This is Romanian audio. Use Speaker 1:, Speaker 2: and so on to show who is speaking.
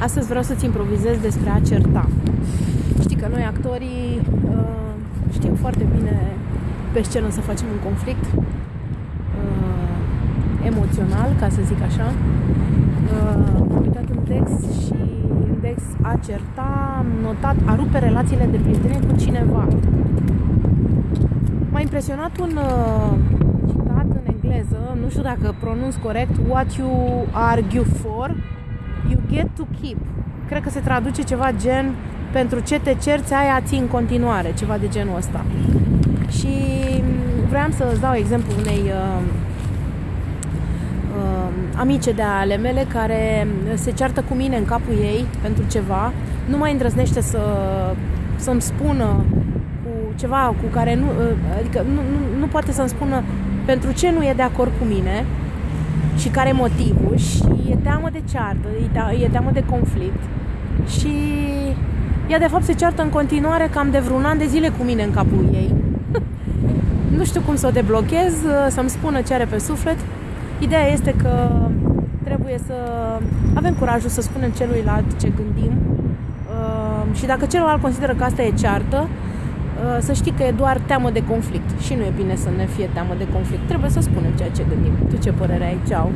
Speaker 1: Astăzi vreau să-ți improvizez despre a certa. Știi că noi actorii uh, știm foarte bine pe scenă să facem un conflict uh, emoțional, ca să zic așa. Uh, am uitat un text și în text a certa, am notat a rupe relațiile de prietenie cu cineva. M-a impresionat un uh, citat în engleză, nu știu dacă pronunț corect, what you argue for, you get to keep. Cred că se traduce ceva gen pentru ce te cerți, aia ții în continuare, ceva de genul ăsta. Și vreau să îți dau exemplu unei uh, uh, amice de ale mele care se ceartă cu mine în capul ei pentru ceva, nu mai îndrăznește să, să-mi spună cu ceva cu care nu, uh, adică nu, nu, nu poate să-mi spună pentru ce nu e de acord cu mine și care e motivul și e teamă de ceartă, e teamă de conflict și ea de fapt se ceartă în continuare cam de vreun an de zile cu mine în capul ei. nu știu cum să o deblochez, să-mi spună ce are pe suflet. Ideea este că trebuie să avem curajul să spunem celuilalt ce gândim uh, și dacă celălalt consideră că asta e ceartă, uh, să știi că e doar teamă de conflict și nu e bine să ne fie teamă de conflict. Trebuie să spunem ceea ce gândim. Tu ce părere ai? Ceau!